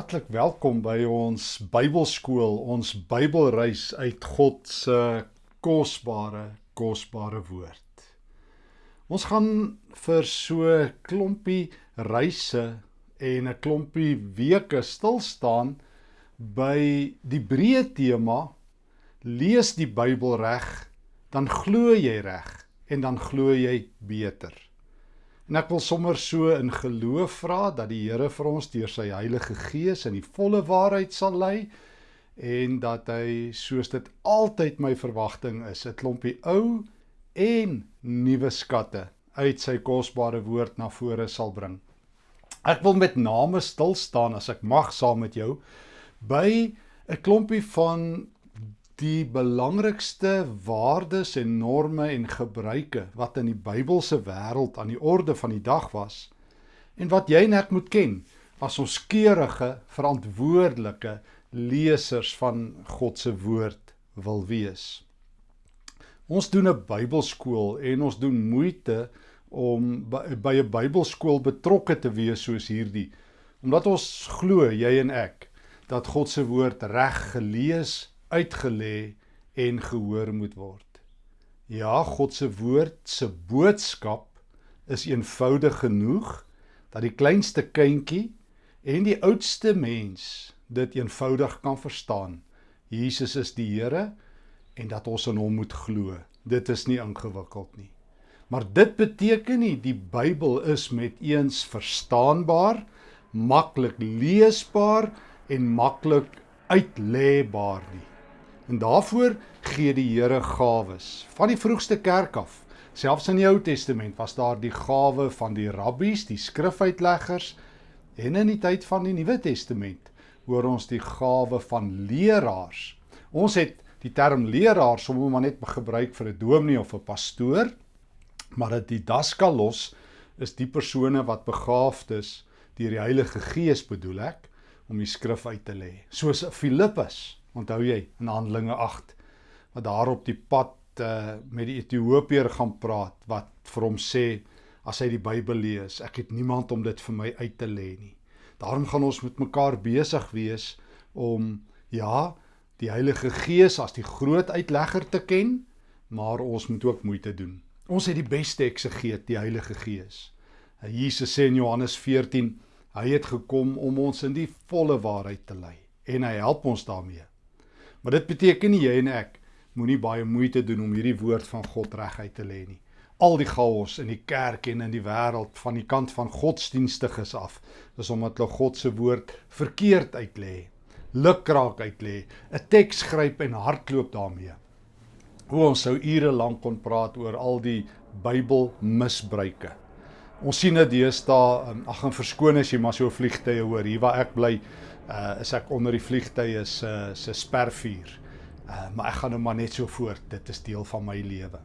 Hartlik welkom by ons Bybelskool, ons Bybelreis uit God se kosbare, kosbare woord. Ons gaan vir so klompie reise en 'n klompie weke stil staan by die breë tema lees die Bybel reg, dan glo jy reg en dan glo jy beter. En ek wil sommer so in geloof vra dat die Here vir ons deur sy Heilige Gees in die volle waarheid sal lei en dat hy soos dit altyd my verwagting is, 'n klompie ou en nuwe skatte uit sy kosbare woord na vore sal bring. Ek wil met name stil staan as ek mag saam met jou by 'n klompie van die belangrikste waardes en norme en gebruike wat in die Bybelse wêreld aan die orde van die dag was en wat jy net moet ken as ons keurige verantwoordelike lesers van God se woord wil wees. Ons doen 'n Bybelskool en ons doen moeite om by 'n Bybelskool betrokke te wees soos hierdie omdat ons glo jy en ek dat God se woord reg gelees uitgelê en gehoor moet word. Ja, God se woord se boodskap is eenvoudig genoeg dat die kleinste kindjie en die oudste mens dit eenvoudig kan verstaan. Jesus is die Here en dat ons in hom moet glo. Dit is nie ingewikkeld nie. Maar dit beteken nie die Bybel is met eens verstaanbaar, maklik leesbaar en maklik uitlêbaar nie. En daarvoor gee die Here gawes. Van die vroegste kerk af, selfs in die Ou Testament was daar die gawe van die rabbies, die skrifuitleggers en in die tyd van die Nuwe Testament hoor ons die gawe van leraars. Ons het die term leraar sommer maar net gebruik vir 'n dominee of 'n pastoor, maar dit didaskalos is die persone wat begaafd is deur die Heilige Gees bedoel ek om die skrif uit te lê. Soos Filippus Onthou jy in Handelinge 8 wat daar op die pad uh, met die Ethiopiër gaan praat wat vir hom sê as hy die Bybel lees, ek het niemand om dit vir my uit te lê nie. Daarom gaan ons met mekaar besig wees om ja, die Heilige Gees as die groot uitlegger te ken, maar ons moet ook moeite doen. Ons het die beste eksegeet, die Heilige Gees. Jesus sê in Johannes 14, hy het gekom om ons in die volle waarheid te lei en hy help ons daarmee. Maar dit beteken nie jy en ek moenie baie moeite doen om hierdie woord van God reguit te lê nie. Al die chaos in die kerk en in die wêreld van die kant van godsdienstiges af, is omdat hulle God se woord verkeerd uitlê, lukraak uitlê, 'n teks gryp en hardloop daarmee. Hoe ons sou ure lank kon praat oor al die Bybel misbruike. Ons sien dit deesdae, ag en verskoon as jy maar so vliegtye hoor hier waar ek bly uh is ek onder die vliegtye se se spervuur. Uh maar ek gaan nou maar net so voort. Dit is deel van my lewe.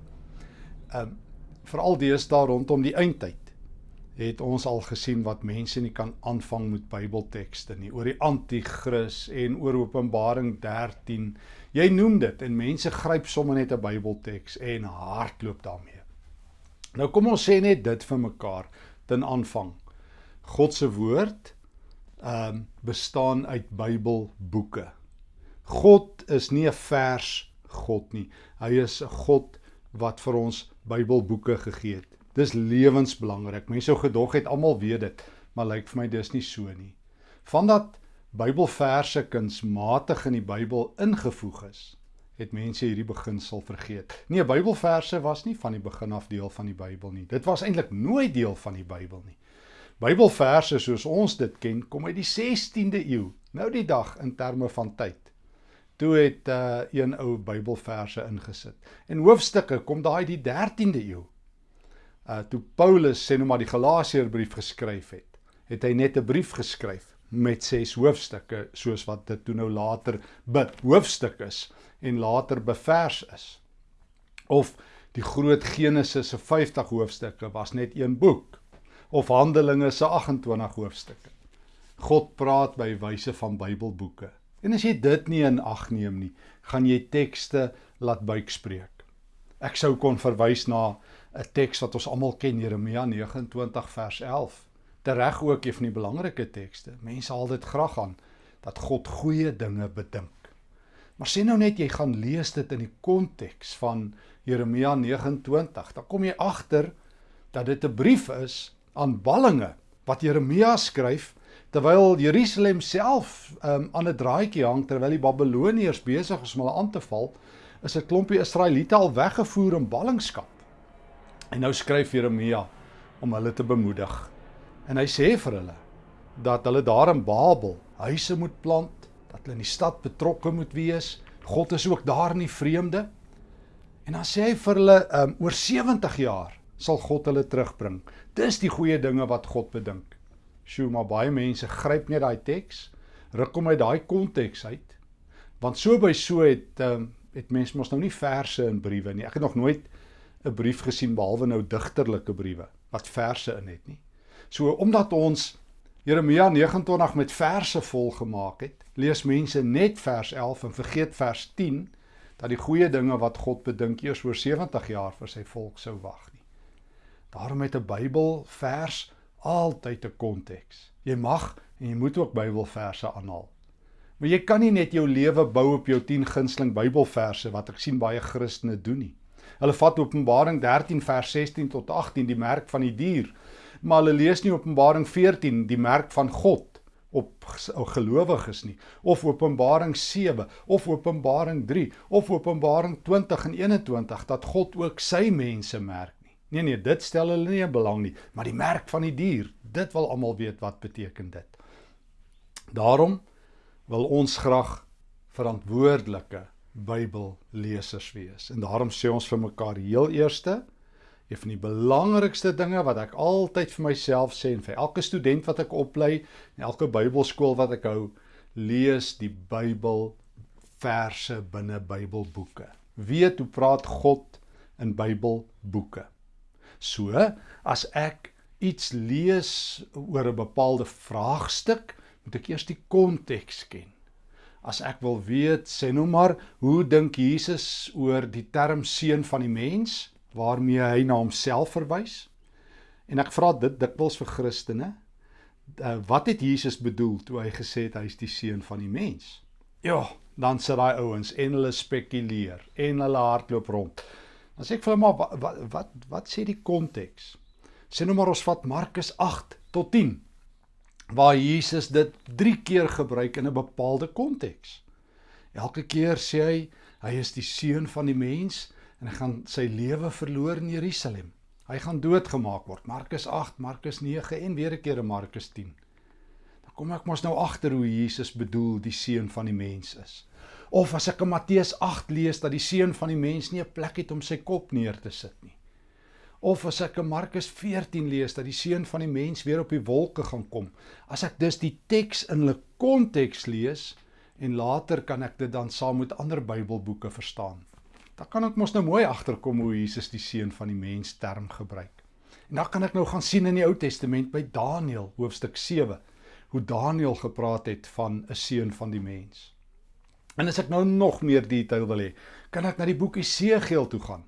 Um veral deesdae rondom die eindtyd het ons al gesien wat mense nie kan aanvang met Bybeltekste nie oor die anti-kris en oor Openbaring 13. Jy noem dit en mense gryp sommer net 'n Bybelteks en hardloop daarmee. Nou kom ons sê net dit vir mekaar ten aanvang. God se woord um, bestaan uit Bybelboeke. God is nie 'n vers God nie. Hy is 'n God wat vir ons Bybelboeke gegee het. Dis lewensbelangrik. Mense sou gedog het almal weet dit, maar lyk vir my dis nie so nie. Vandat Bybelverse kunsmatig in die Bybel ingevoeg is, het mense hierdie beginsel vergeet. Nee, Bybelverse was nie van die begin af deel van die Bybel nie. Dit was eintlik nooit deel van die Bybel nie. Bybelverse soos ons dit ken, kom uit die 16de eeu. Nou die dag in terme van tyd. Toe het uh, een ou Bybelverse ingesit. En hoofstukke kom daai die 13de eeu. Uh toe Paulus sê nou maar die Galasiërbrief geskryf het, het hy net 'n brief geskryf met 6 hoofstukke soos wat dit toe nou later hoofstuk is en later bevers is. Of die groot Genesis se 50 hoofstukke was net een boek of Handelinge se 28 hoofstukke. God praat by wyse van Bybelboeke. En as jy dit nie in ag neem nie, gaan jy tekste laat buikspreek. Ek sou kon verwys na 'n teks wat ons almal ken, Jeremia 29 vers 11. tereg ook een van die belangrike tekste. Mense haal dit graag aan dat God goeie dinge bedink. Maar sien nou net jy gaan lees dit in die konteks van Jeremia 29, dan kom jy agter dat dit 'n brief is aan ballinge wat Jeremia skryf terwyl Jerusalem self um, aan 'n draadjie hang terwyl die Babiloniërs besig is om hulle aan te val, is 'n klompie Israeliete al weggevoer in ballingskap. En nou skryf Jeremia om hulle te bemoedig. En hy sê vir hulle dat hulle daar in Babel huise moet plant, dat hulle in die stad betrokke moet wees. God is ook daar in die vreemde. En dan sê hy vir hulle um, oor 70 jaar sal God hulle terugbring. Dis die goeie dinge wat God bedink. Sjoe, maar baie mense gryp net daai teks, ruk hom uit daai konteks uit. Want so by so het um, het mense mos nou nie verse in briewe nie. Ek het nog nooit 'n brief gesien behalwe nou digterlike briewe wat verse in het nie. So omdat ons Jeremia 29 met verse vol gemaak het, lees mense net vers 11 en vergeet vers 10 dat die goeie dinge wat God bedink eers oor 70 jaar vir sy volk sou wag. Daarom het 'n Bybel vers altyd 'n konteks. Jy mag en jy moet ook Bybelverse aanhaal. Maar jy kan nie net jou lewe bou op jou 10 gunsteling Bybelverse wat ek sien baie Christene doen nie. Hulle vat Openbaring 13 vers 16 tot 18 die merk van die dier maar hulle lees nie Openbaring 14 die merk van God op gelowiges nie of Openbaring 7 of Openbaring 3 of Openbaring 20 en 21 dat God ook sy mense merk. Nee nee, dit stel hulle nie belang nie, maar die merk van die dier, dit wil almal weet wat beteken dit. Daarom wil ons graag verantwoordelike Bybellesers wees. En daarom sê ons vir mekaar heel eerste Een van die belangrikste dinge wat ek altyd vir myself sê en vir elke student wat ek oplei en elke Bybelskool wat ek hou, lees die Bybel verse binne Bybelboeke. Weet hoe praat God in Bybelboeke. So, as ek iets lees oor 'n bepaalde vraagstuk, moet ek eers die konteks ken. As ek wil weet, sê nou maar, hoe dink Jesus oor die term seun van die mens? waarmee hy na homself verwys. En ek vra dit dikwels vir Christene, uh, wat het Jesus bedoel toe hy gesê het hy is die seun van die mens? Ja, dan sit daai ouens en hulle spekuleer en hulle hardloop rond. Dan sê ek vir hulle maar wat wat wat, wat sê die konteks? Sê nou maar ons vat Markus 8 tot 10 waar Jesus dit 3 keer gebruik in 'n bepaalde konteks. Elke keer sê hy hy is die seun van die mens en hy gaan sy lewe verloor in Jerusalem. Hy gaan doodgemaak word. Markus 8, Markus 9 en weer 'n keer in Markus 10. Dan kom ek mos nou agter hoe Jesus bedoel die seun van die mens is. Of as ek in Matteus 8 lees dat die seun van die mens nie 'n plek het om sy kop neer te sit nie. Of as ek in Markus 14 lees dat die seun van die mens weer op die wolke gaan kom. As ek dus die teks in hulle konteks lees en later kan ek dit dan saam met ander Bybelboeke verstaan dan kan ek mos nou mooi agterkom hoe Jesus die seun van die mens term gebruik. En dan kan ek nou gaan sien in die Ou Testament by Daniël hoofstuk 7 hoe Daniël gepraat het van 'n seun van die mens. En as ek nou nog meer detail wil hê, kan ek na die boek Esegiel toe gaan.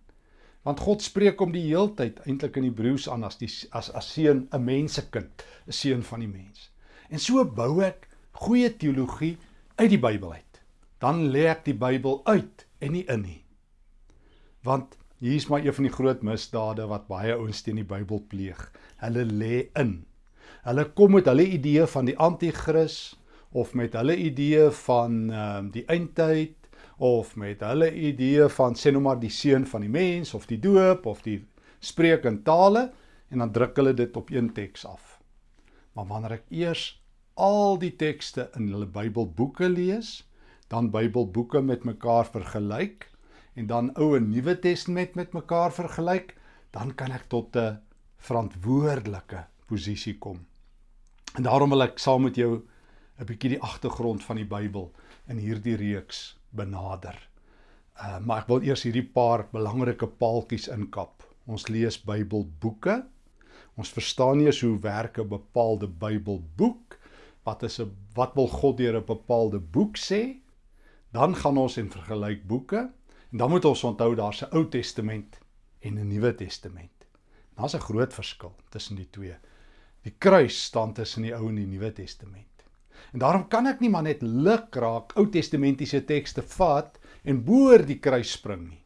Want God spreek om die heeltyd eintlik in Hebreëus aan as die as as seun 'n mensekind, 'n seun van die mens. En so bou ek goeie teologie uit die Bybel uit. Dan lê ek die Bybel uit en nie in nie. Want hier is maar een van die groot misdade wat baie ouens teen die Bybel pleeg. Hulle lê in. Hulle kom met hulle idee van die anti-kris of met hulle idee van ehm um, die eindtyd of met hulle idee van sê nou maar die seun van die mens of die doop of die spreek in tale en dan druk hulle dit op een teks af. Maar wanneer ek eers al die tekste in hulle Bybelboeke lees, dan Bybelboeke met mekaar vergelyk, en dan Ou en Nuwe Testament met mekaar vergelyk, dan kan ek tot 'n verantwoordelike posisie kom. En daarom wil ek saam met jou 'n bietjie die agtergrond van die Bybel in hierdie reeks benader. Uh maar ek wil eers hierdie paar belangrike paaltjies inkap. Ons lees Bybelboeke. Ons verstaan eers hoe werk 'n bepaalde Bybelboek. Wat is 'n wat wil God deur 'n bepaalde boek sê? Dan gaan ons en vergelyk boeke En dan moet ons onthou daar's 'n Ou Testament en 'n Nuwe Testament. Daar's 'n groot verskil tussen die twee. Die kruis staan tussen die Ou en die Nuwe Testament. En daarom kan ek nie maar net lukraak Ou Testamentiese tekste vat en boor die kruis spring nie.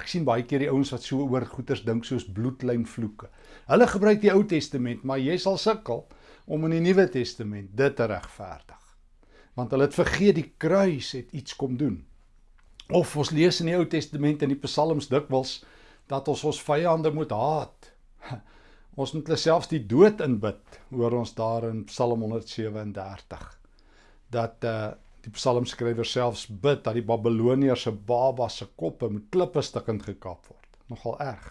Ek sien baie keer die ouens wat so oor goeters dink soos bloedlynvloeke. Hulle gebruik die Ou Testament, maar jy sal sukkel om in die Nuwe Testament dit te regverdig. Want hulle het vergeet die kruis het iets kom doen. Of ons lees in die Ou Testament in die Psalms dikwels dat ons ons vyande moet haat. Ons moet hulle selfs die dood inbid, hoor ons daar in Psalm 137. Dat uh die psalmskrywer selfs bid dat die Babiloniërs se babas se koppe met klippe stukkend gekap word. Nogal erg.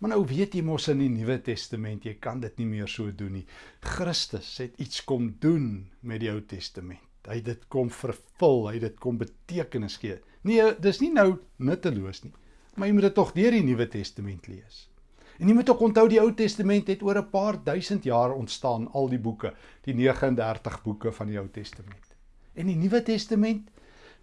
Maar nou weet jy mos in die Nuwe Testament, jy kan dit nie meer so doen nie. Christus het iets kom doen met die Ou Testament. Hy het dit kom vervul, hy het dit kom betekenis gee. Nee, dis nie nou nutteloos nie, maar jy moet dit tog deur die Nuwe Testament lees. En jy moet ook onthou die Ou Testament het oor 'n paar duisend jaar ontstaan, al die boeke, die 39 boeke van die Ou Testament. En die Nuwe Testament,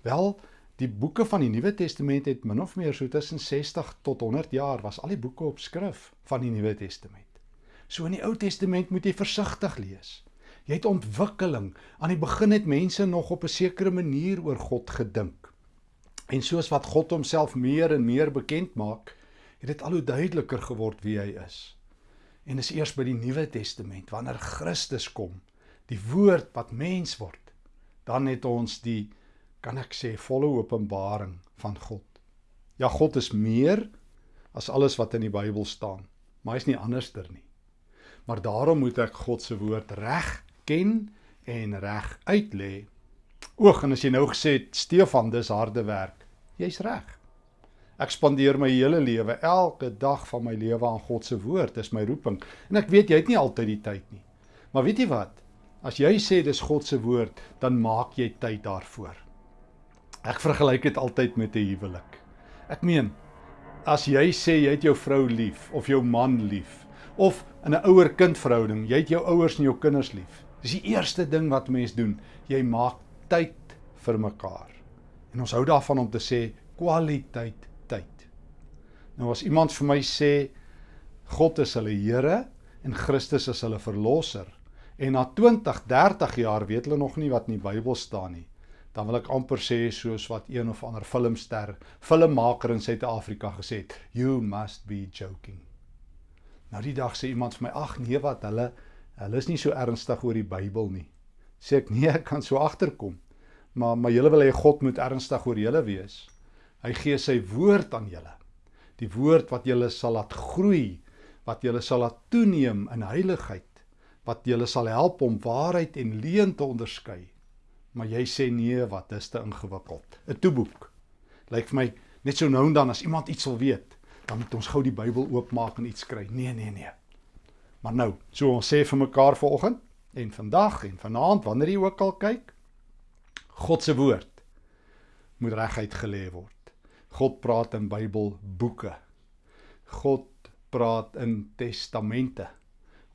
wel, die boeke van die Nuwe Testament het min of meer so tussen 60 tot 100 jaar was al die boeke op skrif van die Nuwe Testament. So in die Ou Testament moet jy versigtig lees. Jy het ontwikkeling. Aan die begin het mense nog op 'n sekere manier oor God gedink. En soos wat God homself meer en meer bekend maak, het dit al hoe duideliker geword wie hy is. En dis eers by die Nuwe Testament wanneer Christus kom, die woord wat mens word, dan het ons die kan ek sê volle openbaring van God. Ja, God is meer as alles wat in die Bybel staan, maar hy is nie anderster nie. Maar daarom moet ek God se woord reg ken en reg uitlê. Oog en as jy nou gesê het Stefan, dis harde werk. Jy's reg. Ek spandeer my hele lewe, elke dag van my lewe aan God se woord. Dis my roeping. En ek weet jy het nie altyd die tyd nie. Maar weet jy wat? As jy sê dis God se woord, dan maak jy tyd daarvoor. Ek vergelyk dit altyd met 'n huwelik. Ek meen, as jy sê jy het jou vrou lief of jou man lief of in 'n ouer-kind verhouding, jy het jou ouers en jou kinders lief. Dis die eerste ding wat mens doen. Jy maak tyd vir mekaar. En ons hou daarvan om te sê kwaliteit Nou as iemand vir my sê God is hulle Here en Christus is hulle verlosser en na 20, 30 jaar weet hulle nog nie wat in die Bybel staan nie, dan wil ek amper sê soos wat een of ander filmster, filmmaker in Suid-Afrika gesê het, you must be joking. Nou die dag sê iemand vir my, ag nee wat, hulle hulle is nie so ernstig oor die Bybel nie. Sê ek nee, ek kan so agterkom. Maar maar julle wil hê God moet ernstig oor julle wees. Hy gee sy woord aan julle die woord wat julle sal laat groei, wat julle sal laat toeneem in heiligheid, wat julle sal help om waarheid en leuen te onderskei. Maar jy sê nee, wat is te ingewikkeld. 'n Toeboek. Lyk vir my net so nou en dan as iemand iets wil weet, dan moet ons gou die Bybel oopmaak en iets kry. Nee, nee, nee. Maar nou, so ons sê vir mekaar vanoggend en vandag en vanaand wanneer jy ook al kyk, God se woord moet reguit gelê word. God praat in Bybelboeke. God praat in testamente.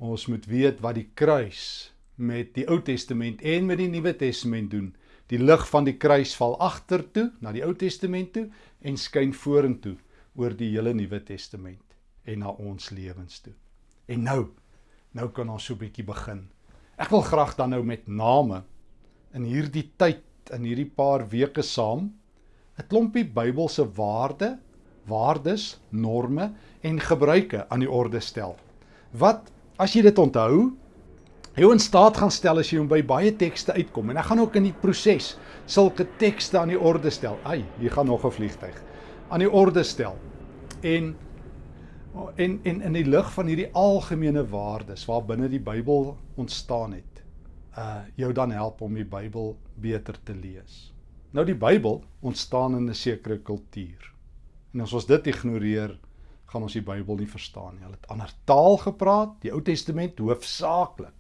Ons moet weet wat die kruis met die Ou Testament en met die Nuwe Testament doen. Die lig van die kruis val agtertoe na die Ou Testament toe en skyn vorentoe oor die hele Nuwe Testament en na ons lewens toe. En nou, nou kan ons so 'n bietjie begin. Ek wil graag dan nou met name in hierdie tyd in hierdie paar weke saam 'n klompie Bybelse waarde, waardes, norme en gebruike aan die orde stel. Wat as jy dit onthou, jou in staat gaan stel as jy hom by baie tekste uitkom en ek gaan ook in die proses sulke tekste aan die orde stel. Ai, hier gaan nog 'n vliegtyg. aan die orde stel. En en en in die lig van hierdie algemene waardes waar binne die Bybel ontstaan het, uh jou dan help om die Bybel beter te lees. Nou die Bybel ontstaan in 'n sekere kultuur. En as ons dit ignoreer, gaan ons die Bybel nie verstaan nie. Hulle het ander taal gepraat, die Ou Testament hoofsaaklik.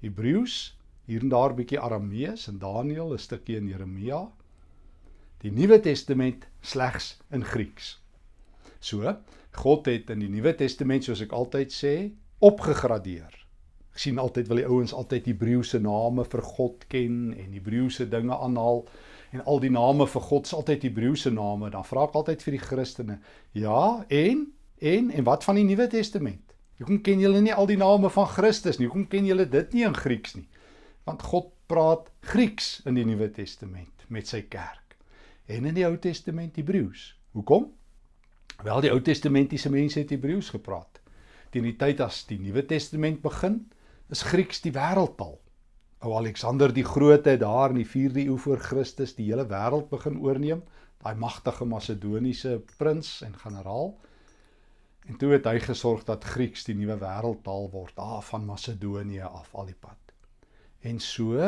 Hebreëus, hier en daar 'n bietjie Aramees en Daniël, 'n stukkie in Jeremia. Die Nuwe Testament slegs in Grieks. So, God het in die Nuwe Testament, soos ek altyd sê, opgegradeer. Ek sien altyd wil die ouens altyd Hebreëse name vir God ken en Hebreëse dinge aanhaal en al die name vir God is altyd Hebreëse name. Dan vra ek altyd vir die Christene, ja, en en en wat van die Nuwe Testament? Hoekom ken julle nie al die name van Christus nie? Hoekom ken julle dit nie in Grieks nie? Want God praat Grieks in die Nuwe Testament met sy kerk en in die Ou Testament Hebreëus. Hoekom? Wel die Ou Testamentiese mense het Hebreëus gepraat. Teen die tyd as die Nuwe Testament begin, is Grieks die wêreldtaal. Ou Alexander die Grote het daar in die 4de eeu voor Christus die hele wêreld begin oorneem, daai magtige Macedoniese prins en generaal. En toe het hy gesorg dat Grieks die nuwe wêreldtaal word, daar van Macedonië af al die pad. En so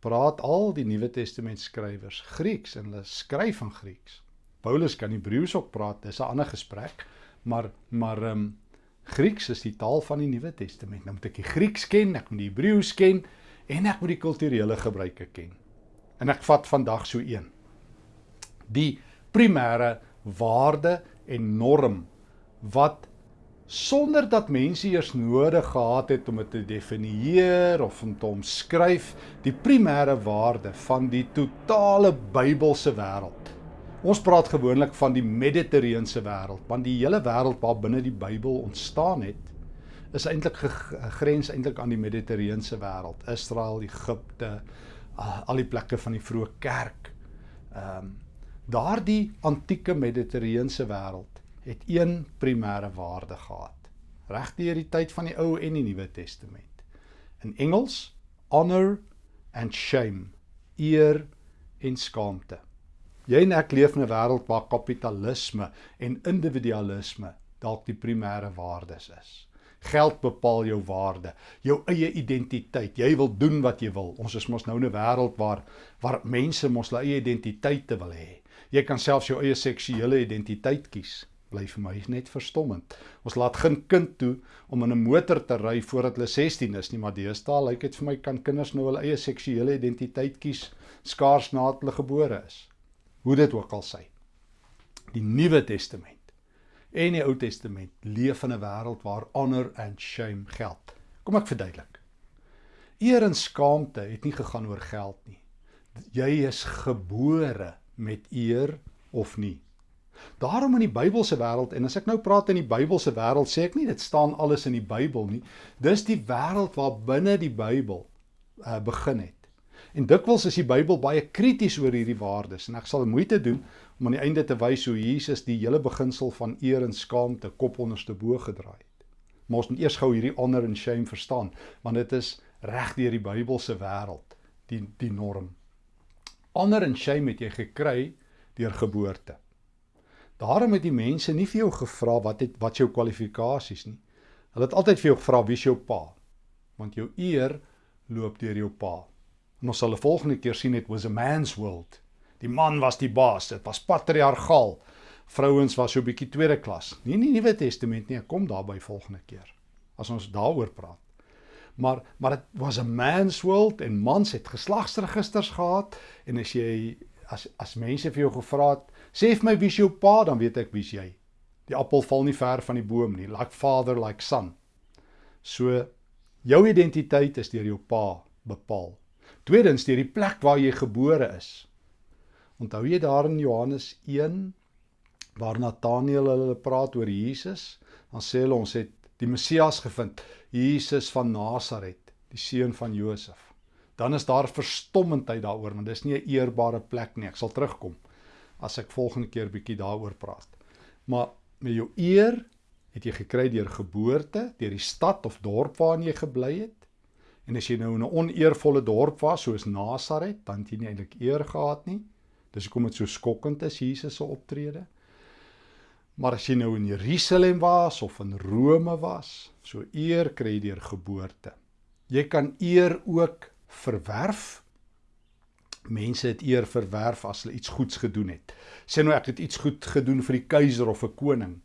praat al die Nuwe Testament skrywers Grieks en hulle skryf in Grieks. Paulus kan Hebreëus ook praat, dis 'n ander gesprek, maar maar ehm um, Grieks is die taal van die Nuwe Testament. Nou moet ek die Grieks ken, ek moet die Hebreëus ken en ek moet die kulturele gebruike ken. En ek vat vandag so een. Die primêre waarde en norm wat sonder dat mense eers nodig gehad het om dit te definieer of om te omskryf die primêre waarde van die totale Bybelse wêreld. Ons praat gewoonlik van die Mediterrane wêreld, want die hele wêreld waar binne die Bybel ontstaan het, is eintlik gegrens eintlik aan die Mediterrane wêreld, Israel, Egipte, al die plekke van die vroeë kerk. Ehm um, daardie antieke Mediterrane wêreld het een primêre waarde gehad. Regdeur die tyd van die Ou en die Nuwe Testament. In Engels honor and shame, eer en skaamte. Jy en ek leef in 'n wêreld waar kapitalisme en individualisme dalk die primêre waardes is. Geld bepaal jou waarde, jou eie identiteit. Jy wil doen wat jy wil. Ons is mos nou in 'n wêreld waar waar mense mos hulle eie identiteite wil hê. Jy kan selfs jou eie seksuele identiteit kies bly vir my net verstommend. Ons laat geen kind toe om in 'n motor te ry voordat hulle 16 is nie, maar deesdae lyk dit vir my kan kinders nou hulle eie seksuele identiteit kies skaars nadat hulle gebore is. Hoe dit ook al sy. Die Nuwe Testament en die Ou Testament leef in 'n wêreld waar honor and shame geld. Kom ek verduidelik. Eer en skaamte het nie gegaan oor geld nie. Jy is gebore met eer of nie. Daarom in die Bybelse wêreld en as ek nou praat in die Bybelse wêreld sê ek nie dit staan alles in die Bybel nie. Dis die wêreld waar binne die Bybel uh, begin het. En dikwels is die Bybel baie krities oor hierdie waardes en ek sal moeite doen om aan die einde te wys hoe Jesus die hele beginsel van eer en skaamte kop onderste bo gedraai het. Maar ons moet eers gou hierdie honor and shame verstaan want dit is reg deur die Bybelse wêreld die die norm. Honor and shame het jy gekry deur geboorte. Daarom het die mense nie vir jou gevra wat het wat jou kwalifikasies nie. Hulle het altyd vir jou gevra wie is jou pa? Want jou eer loop deur jou pa. En ons sal 'n volgende keer sien it was a man's world. Die man was die baas. Dit was patriargaal. Vrouens was so 'n bietjie tweede klas. Nie in die Nuwe Testament nie. Kom daarby volgende keer as ons daaroor praat. Maar maar dit was a man's world en mans het geslagsregisters gehad en as jy as as mense vir jou gevra het Sê vir my wie's jou pa, dan weet ek wie's jy. Die appel val nie ver van die boom nie, like father like son. So jou identiteit is deur jou pa bepaal. Tweedens deur die plek waar jy gebore is. Onthou jy daar in Johannes 1 waar Nataneel hulle praat oor Jesus, dan sê hulle ons het die Messias gevind, Jesus van Nasaret, die seun van Josef. Dan is daar verstommendheid daaroor want dis nie 'n eerbare plek nie. Ek sal terugkom as ek volgende keer bietjie daaroor praat. Maar met jou eer het jy gekry deur geboorte, deur die stad of dorp waarin jy gebly het. En as jy nou in 'n oneervolle dorp was soos Nasaret, dan het jy nie eintlik eer gehad nie. Dis hoekom dit so skokkend is Jesus se optrede. Maar as jy nou in Jerusalem was of in Rome was, so eer kry jy deur geboorte. Jy kan eer ook verwerf mense het eer verwerf as hulle iets goeds gedoen het. Sê nou ek het iets goed gedoen vir die keiser of 'n koning,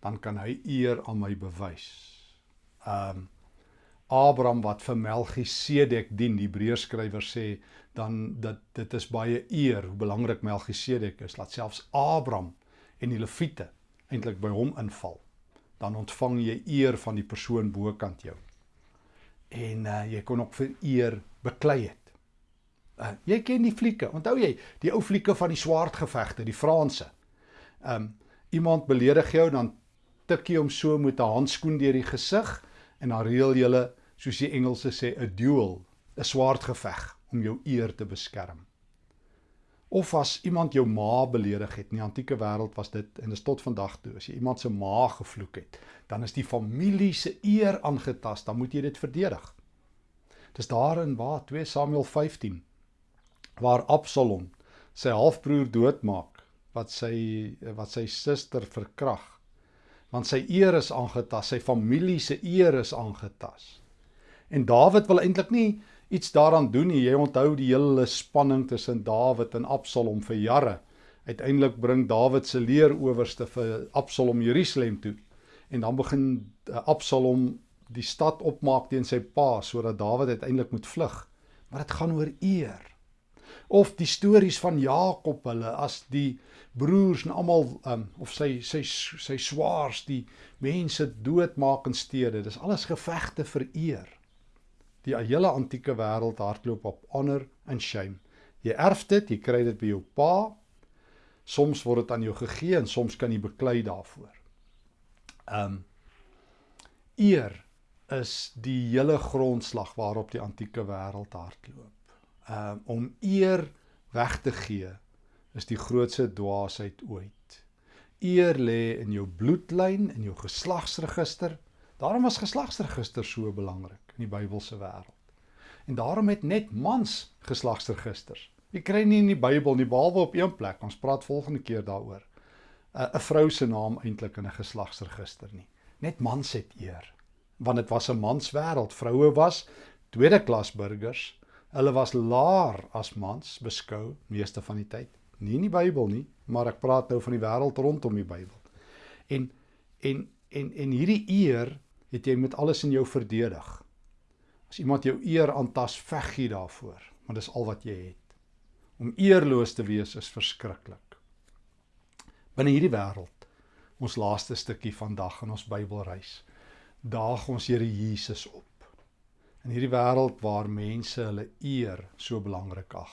dan kan hy eer aan my bewys. Um Abraham wat vir Melchisedek dien, die Hebreërskrywer sê dan dat dit is baie eer hoe belangrik Melchisedek is, laat selfs Abraham en die Lewiete eintlik by hom inval. Dan ontvang jy eer van die persoon bokant jou. En uh, jy kon ook vir eer beklei het. Uh, jy ken die flieke. Onthou jy die ou flieke van die swaardgevegte, die Franse. Um iemand beledig jou dan tikkie om so met 'n handskoen deur die gesig en dan reël jy soos die Engelse sê 'n duel, 'n swaardgeveg om jou eer te beskerm. Of as iemand jou ma beledig het, in die antieke wêreld was dit en is tot vandag toe, as jy iemand se ma gevloek het, dan is die familie se eer aangetast, dan moet jy dit verdedig. Dis daarin waar 2 Samuel 15 waar Absalom sy halfbroer doodmaak wat sy wat sy suster verkrag. Want sy eer is aangetas, sy familie se eer is aangetas. En Dawid wil eintlik nie iets daaraan doen nie. Jy onthou die hele spanning tussen Dawid en Absalom vir jare. Uiteindelik bring Dawid se leeroowerste vir Absalom Jerusalem toe. En dan begin eh, Absalom die stad opmaak teen sy pa sodat Dawid uiteindelik moet vlug. Maar dit gaan oor eer of die stories van Jakob hulle as die broers en almal um, of sy sy sy swaars die mense doodmaak in stede dis alles gevegte vir eer die hele antieke wêreld hardloop op honor en shame. Jy erf dit jy kry dit by jou pa. Soms word dit aan jou gegee en soms kan jy beklei daarvoor. Um eer is die hele grondslag waarop die antieke wêreld hardloop. Um, om eer weg te gee is die grootste dwaasheid ooit. Eer lê in jou bloedlyn, in jou geslagsregister. Daarom was geslagsregister so belangrik in die Bybelse wêreld. En daarom het net mans geslagsregisters. Jy kry nie in die Bybel nie behalwe op een plek. Ons praat volgende keer daaroor. 'n vrou se naam eintlik in 'n geslagsregister nie. Net mans het eer. Want dit was 'n manswêreld. Vroue was tweede klas burgers Hulle was laer as mans beskou meeste van die tyd. Nie in die Bybel nie, maar ek praat nou van die wêreld rondom die Bybel. En en en en hierdie eer het jy met alles in jou verdedig. As iemand jou eer aantas, veg jy daarvoor, want dis al wat jy het. Om eerloos te wees is verskriklik. Binne hierdie wêreld, ons laaste stukkie vandag in ons Bybelreis, daag ons Here Jesus op in hierdie wêreld waar mense hulle eer so belangrik ag.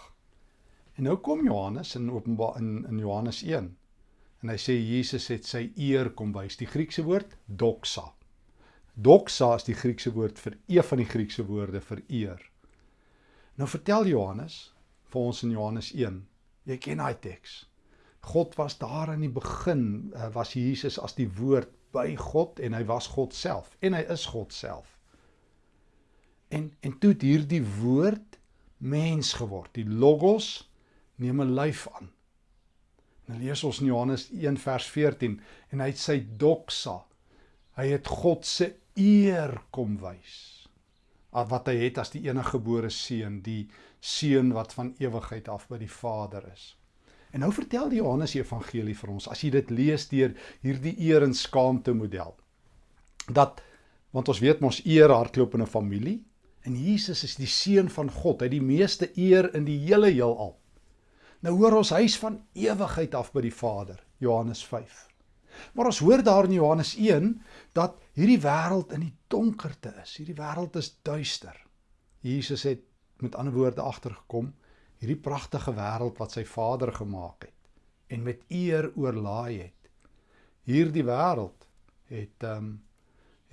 En nou kom Johannes in Openbaar in in Johannes 1 en hy sê Jesus het sy eer kom wys. Die Griekse woord doxa. Doxa is die Griekse woord vir een van die Griekse woorde vir eer. Nou vertel Johannes vir ons in Johannes 1. Jy ken daai teks. God was daar in die begin, eh, was Jesus as die woord by God en hy was God self en hy is God self. En en toe het hierdie woord mens geword. Die logos neem 'n lyf aan. Nou lees ons in Johannes 1 vers 14 en hy het sy doxa. Hy het God se eer kom wys. Wat hy het as die enige gebore seun, die seun wat van ewigheid af by die Vader is. En nou vertel die Johannes Evangelie vir ons as jy dit lees deur hierdie eer en skaamte model. Dat want ons weet mos eer hardloop in 'n familie En Jesus is die seun van God. Hy het die meeste eer in die hele heelal. Nou hoor ons hy's van ewigheid af by die Vader, Johannes 5. Maar ons hoor daar in Johannes 1 dat hierdie wêreld in die donkerte is. Hierdie wêreld is duister. Jesus het met ander woorde agtergekom hierdie pragtige wêreld wat sy Vader gemaak het en met eer oorlaai het. Hierdie wêreld het ehm um,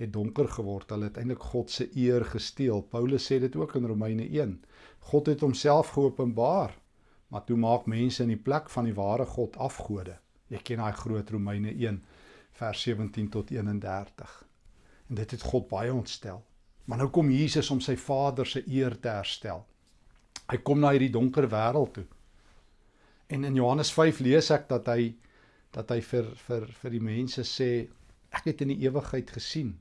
het donker geword. Hulle het eintlik God se eer gesteel. Paulus sê dit ook in Romeine 1. God het homself geopenbaar, maar toe maak mense in die plek van die ware God afgode. Jy ken daai groot Romeine 1 vers 17 tot 31. En dit het God baie ontstel. Maar nou kom Jesus om sy Vader se eer te herstel. Hy kom na hierdie donker wêreld toe. En in Johannes 5 lees ek dat hy dat hy vir vir vir die mense sê ek het in die ewigheid gesien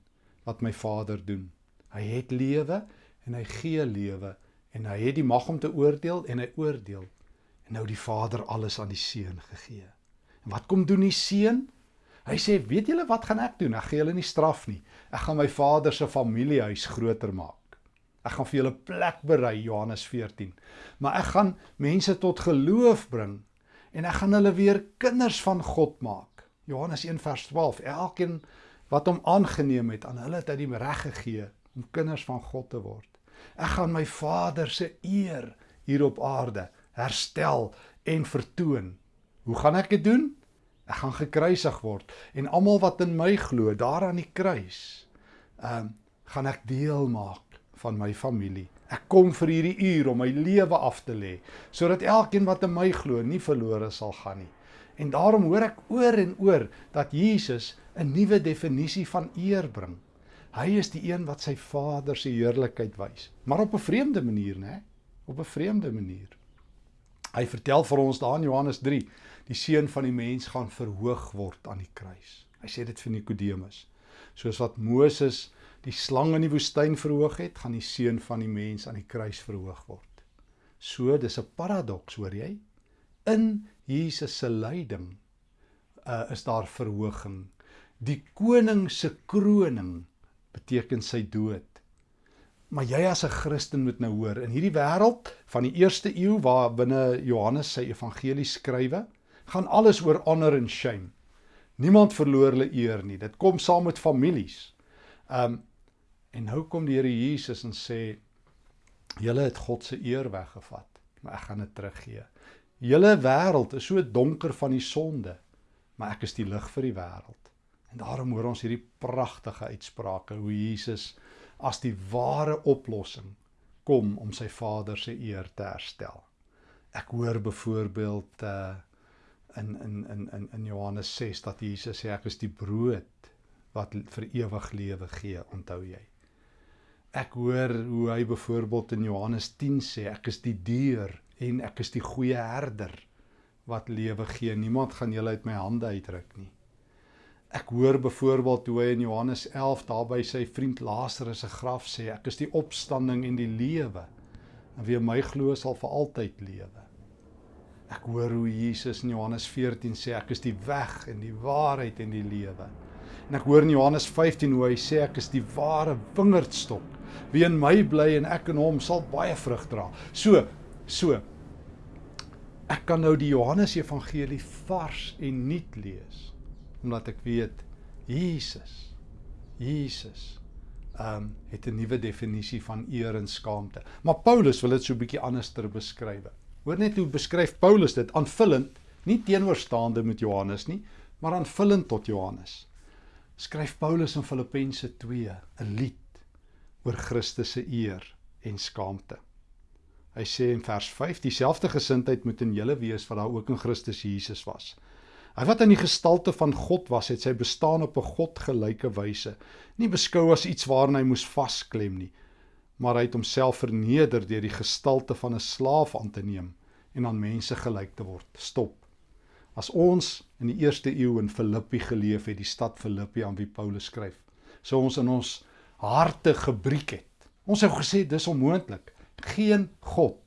wat my Vader doen. Hy het lewe en hy gee lewe en hy het die mag om te oordeel en hy oordeel. En nou die Vader alles aan die seun gegee. En wat kom doen die seun? Hy sê, "Weet julle wat gaan ek doen? Ek gaan julle nie straf nie. Ek gaan my Vader se familiehuis groter maak. Ek gaan vir julle plek berei, Johannes 14. Maar ek gaan mense tot geloof bring en ek gaan hulle weer kinders van God maak." Johannes 1 vers 12. Elkeen wat hom aangeneem het aan hulle het hy die reg gegee om kinders van God te word. Ek gaan my Vader se eer hier op aarde herstel en vertoon. Hoe gaan ek dit doen? Ek gaan gekruisig word en almal wat in my glo, daar aan die kruis, ehm um, gaan ek deel maak van my familie. Ek kom vir hierdie uur om my lewe af te lê sodat elkeen wat in my glo nie verlore sal gaan nie. En daarom hoor ek oor en oor dat Jesus 'n nuwe definisie van eer bring. Hy is die een wat sy Vader se heerlikheid wys, maar op 'n vreemde manier, né? Op 'n vreemde manier. Hy vertel vir ons daar in Johannes 3, die seun van die mens gaan verhoog word aan die kruis. Hy sê dit vir Nikodemus. Soos wat Moses die slang in die woestyn verhoog het, gaan die seun van die mens aan die kruis verhoog word. So dis 'n paradoks, hoor jy? In Jesus se lyding uh, is daar verhoging. Die koning se kroning beteken sy dood. Maar jy as 'n Christen moet nou hoor, in hierdie wêreld van die eerste eeu waar binne Johannes sy evangelie skrywe, gaan alles oor honor and shame. Niemand verloor hulle eer nie. Dit kom saam met families. Um En nou kom die Here Jesus en sê: "Julle het God se eer weggevat, maar ek gaan dit teruggee. Julle wêreld is so donker van die sonde, maar ek is die lig vir die wêreld." En daarom hoor ons hierdie pragtige uitsprake hoe Jesus as die ware oplossing kom om sy Vader se eer te herstel. Ek hoor byvoorbeeld uh in in in in in Johannes 6 dat Jesus sê ek is die brood wat vir ewig lewe gee, onthou jy? Ek hoor hoe hy byvoorbeeld in Johannes 10 sê ek is die deur en ek is die goeie herder wat lewe gee. Niemand gaan julle uit my hande uitruk nie. Ek hoor byvoorbeeld hoe hy in Johannes 11 daarby sy vriend Lazarus se graf sê ek is die opstanding en die lewe. En wie my glo sal vir altyd lewe. Ek hoor hoe Jesus in Johannes 14 sê ek is die weg en die waarheid en die lewe. En ek hoor in Johannes 15 hoe hy sê ek is die ware wingerdstok Wie in my bly en ek in hom sal baie vrug dra. So, so. Ek kan nou die Johannes Evangelie vars en nuut lees omdat ek weet Jesus Jesus ehm um, het 'n nuwe definisie van eer en skaamte. Maar Paulus wil dit so 'n bietjie anders ter beskryf. Hoor net hoe beskryf Paulus dit aanvullend, nie teenoorstaande met Johannes nie, maar aanvullend tot Johannes. Skryf Paulus in Filippense 2 'n lied oor Christus se eer en skaamte. Hy sê in vers 5 dieselfde gesindheid moet in julle wees wat daar ook in Christus Jesus was. Hy wat in die gestalte van God was, het sy bestaan op 'n godgelyke wyse, nie beskou as iets waarna hy moes vasklem nie, maar hy het homself verneder deur die gestalte van 'n slaaf aan te neem en aan mense gelyk te word. Stop. As ons in die eerste eeu in Filippi geleef het, die stad Filippi aan wie Paulus skryf, sou ons in ons harte gebreek het. Ons het gesê dis onmoontlik. Geen god,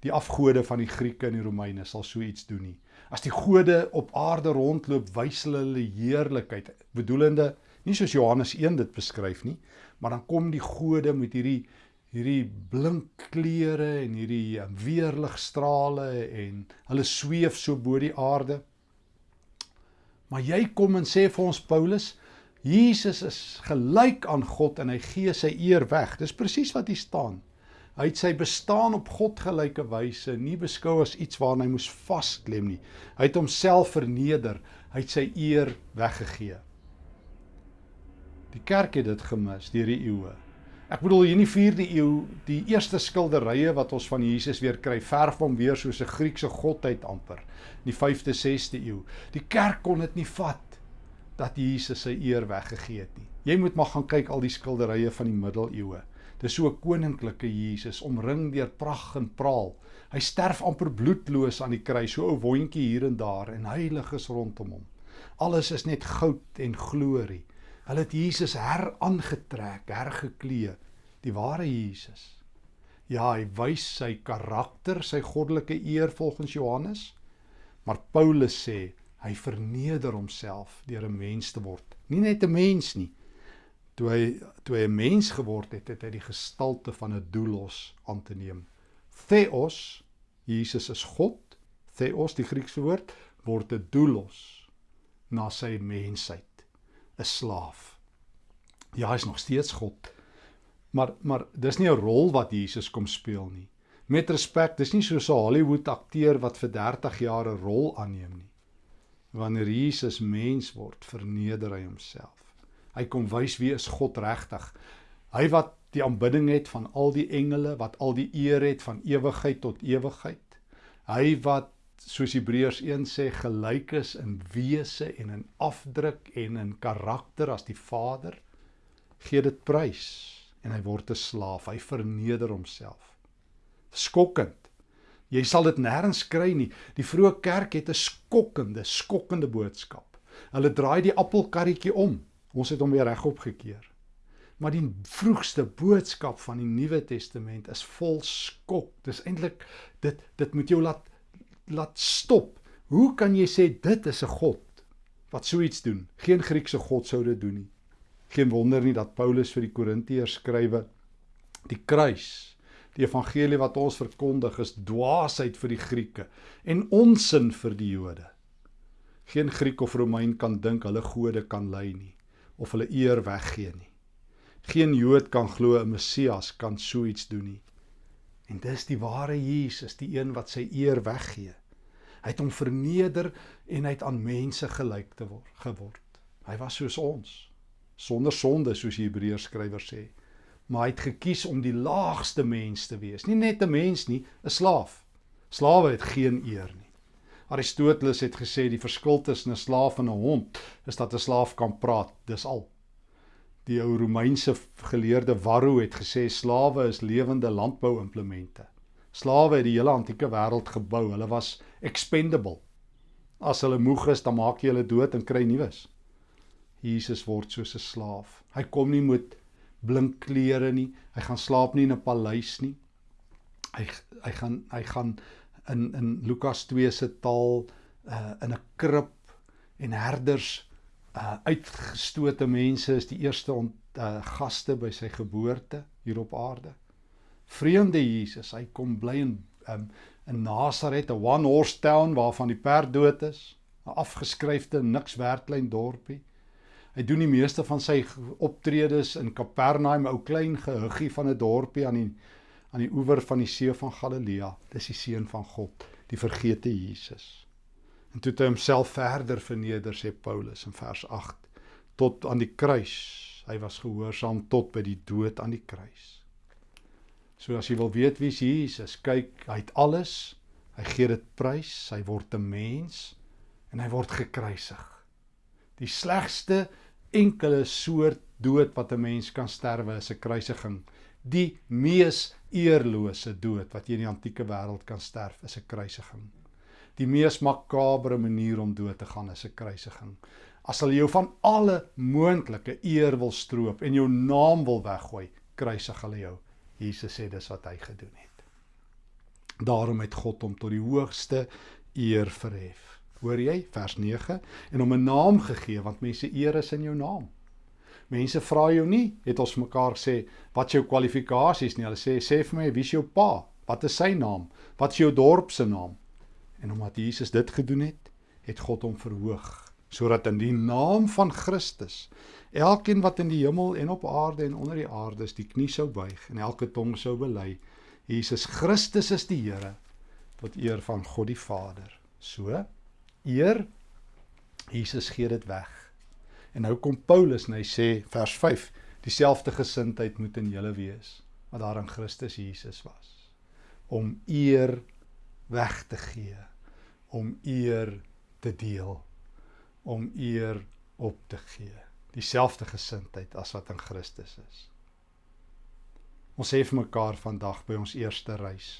die afgode van die Grieke en die Romeine sal so iets doen nie. As die gode op aarde rondloop, wys hulle hulle heerlikheid, bedoelende nie soos Johannes 1 dit beskryf nie, maar dan kom die gode met hierdie hierdie blink kleure en hierdie um, weerligstrale en hulle sweef so bo die aarde. Maar jy kom en sê vir ons Paulus, Jesus is gelyk aan God en hy gee sy eer weg. Dis presies wat hier staan. Hy het sy bestaan op God gelyke wyse nie beskou as iets waarna hy moes vasklem nie. Hy het homself verneder. Hy het sy eer weggegee. Die kerk het dit gemis deur die eeue. Ek bedoel hier in die 4de eeu, die eerste skilderye wat ons van Jesus weer kry, verf hom weer soos 'n Griekse godheid amper. In die 5de, 6de eeu. Die kerk kon dit nie vat dat Jesus sy eer weggegee het nie. Jy moet maar gaan kyk al die skilderye van die middeleeue. Dis so 'n koninklike Jesus omring deur pragt en praal. Hy sterf amper bloedloos aan die kruis, so 'n wondjie hier en daar en heiliges rondom hom. Alles is net goud en glorie. Hulle het Jesus heraangetrek, hergeklee, die ware Jesus. Ja, hy wys sy karakter, sy goddelike eer volgens Johannes. Maar Paulus sê Hy verneder homself deur 'n mens te word. Nie net 'n mens nie. Toe hy toe hy 'n mens geword het, het hy die gestalte van 'n doulos aan te neem. Theos, Jesus is God. Theos, die Griekse woord, word 'n doulos na sy mensheid, 'n slaaf. Ja, hy is nog steeds God. Maar maar dis nie 'n rol wat Jesus kom speel nie. Met respek, dis nie so 'n Hollywood akteur wat vir 30 jaar 'n rol aanneem nie. Wanneer Jesus mens word, verneder hy homself. Hy kom wys wie is God regtig. Hy wat die aanbidding het van al die engele, wat al die eer het van ewigheid tot ewigheid. Hy wat soos Hebreërs 1 sê gelyk is in wese en in afdruk en in karakter as die Vader, gee dit prys en hy word 'n slaaf. Hy verneder homself. Skokkend. Jy sal dit nêrens kry nie. Die vroeë kerk het 'n skokkende, skokkende boodskap. Hulle draai die appelkarretjie om. Ons het hom weer regop gekeer. Maar die vroegste boodskap van die Nuwe Testament is vol skok. Dis eintlik dit dit moet jou laat laat stop. Hoe kan jy sê dit is 'n God wat so iets doen? Geen Griekse God sou dit doen nie. Geen wonder nie dat Paulus vir die Korintiërs skrywe die kruis Die evangelie wat ons verkondig is dwaasheid vir die Grieke en onsin vir die Jode. Geen Griek of Romein kan dink hulle gode kan lei nie of hulle eer weggee nie. Geen Jood kan glo 'n Messias kan so iets doen nie. En dis die ware Jesus, die een wat sy eer weggee. Hy het hom verneder en hy het aan mense gelyk te word geword. Hy was soos ons, sonder sonde soos die Hebreërs skrywer sê maar hy het gekies om die laagste mens te wees. Nie net 'n mens nie, 'n slaaf. Slawe het geen eer nie. Aristoteles het gesê die verskil tussen 'n slaaf en 'n hond is dat 'n slaaf kan praat, dis al. Die ou Romeinse geleerde Varro het gesê slawe is lewende landbouimplemente. Slawe het die hele antieke wêreld gebou. Hulle was expendable. As hulle moeg is, dan maak jy hulle dood en kry nuus. Jesus word soos 'n slaaf. Hy kom nie met blink klere nie. Hy gaan slaap nie in 'n paleis nie. Hy hy gaan hy gaan in in Lukas 2 se taal uh in 'n krib en herders uh uitgestote mense is die eerste ont, uh gaste by sy geboorte hier op aarde. Vreemde Jesus, hy kom bly in um in Nasaret, 'n one horse town waarvan die perd dood is, 'n afgeskryfde niks werd klein dorpie. Hy doen die meeste van sy optredes in Kapernaum, 'n ou klein gehuggie van 'n dorpie aan die aan die oewer van die see van Galilea. Dis die seun van God, die vergete Jesus. En toe het hy homself verder verneder, sê Paulus in vers 8, tot aan die kruis. Hy was gehoorsaam tot by die dood aan die kruis. So as jy wil weet wie Jesus, kyk, hy het alles. Hy gee dit prys, hy word 'n mens en hy word gekruisig. Die slegste enkele soort dood wat 'n mens kan sterwe is 'n kruisiging. Die mees eerlose dood wat jy in die antieke wêreld kan sterf is 'n kruisiging. Die mees makabre manier om dood te gaan is 'n kruisiging. As hulle jou van alle moontlike eer wil stroop en jou naam wil weggooi, kruisig hulle jou. Jesus sê dis wat hy gedoen het. Daarom het God hom tot die hoogste eer verhef. Hoor jy vers 9 en hom 'n naam gegee want mense eer is in jou naam. Mense vra jou nie, het ons mekaar sê, wat jou kwalifikasies nie. Hulle sê sê vir my wie is jou pa? Wat is sy naam? Wat is jou dorp se naam? En omdat Jesus dit gedoen het, het God hom verhoog sodat in die naam van Christus elkeen wat in die hemel en op aarde en onder die aarde is die knie sou buig en elke tong sou bely Jesus Christus is die Here tot eer van God die Vader. So eer Jesus gee dit weg. En nou kom Paulus en hy sê vers 5 dieselfde gesindheid moet in julle wees wat daar in Christus Jesus was om eer weg te gee om eer te deel om eer op te gee dieselfde gesindheid as wat in Christus is ons sê vir mekaar vandag by ons eerste reis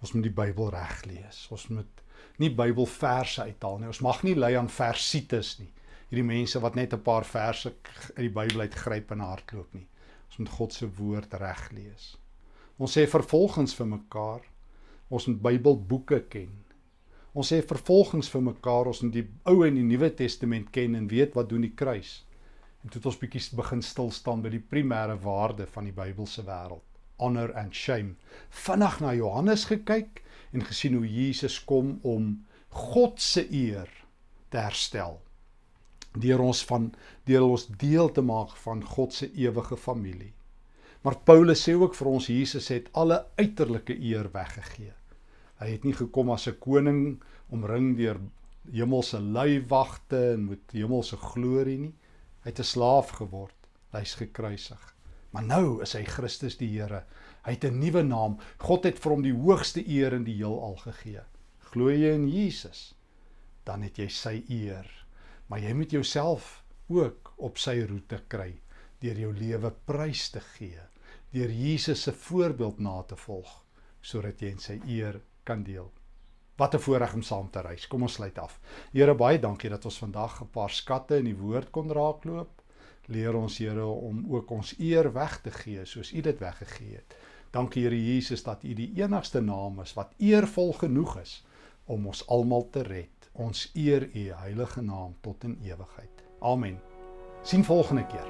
ons moet die Bybel reg lees ons moet nie Bybelverse uithaal nie. Ons mag nie lei aan versites nie. Hierdie mense wat net 'n paar verse uit die Bybel uitgryp en hardloop nie. Ons moet God se woord reg lees. Ons sê vervolgens vir mekaar, ons moet Bybelboeke ken. Ons sê vervolgens vir mekaar, ons moet die Ou en die Nuwe Testament ken en weet wat doen die kruis. En toe het ons bietjie begin stil staan by die primêre waarde van die Bybelse wêreld, honor and shame. Vinnig na Johannes gekyk en gesien hoe Jesus kom om God se eer te herstel deur ons van deur ons deel te maak van God se ewige familie. Maar Paulus sê ook vir ons Jesus het alle uiterlike eer weggegee. Hy het nie gekom as 'n koning omring deur hemelse luiwagte en met hemelse glorie nie. Hy het 'n slaaf geword. Hy's gekruisig. Maar nou is hy Christus die Here. Hy het 'n nuwe naam. God het vir hom die hoogste eer in die heelal gegee. Glo jy in Jesus? Dan het jy sy eer. Maar jy moet jouself ook op sy roete kry deur jou lewe prys te gee, deur Jesus se voorbeeld na te volg sodat jy in sy eer kan deel. Wat 'n voorreg om saam te reis. Kom ons sluit af. Here baie dankie dat ons vandag 'n paar skatte in die woord kon raakloop. Leer ons Here om ook ons eer weg te gee soos U dit weggegee het. Dankie Here Jesus dat U die enigste naam is wat eervol genoeg is om ons almal te red. Ons eer U heilige naam tot in ewigheid. Amen. Sien volgende keer.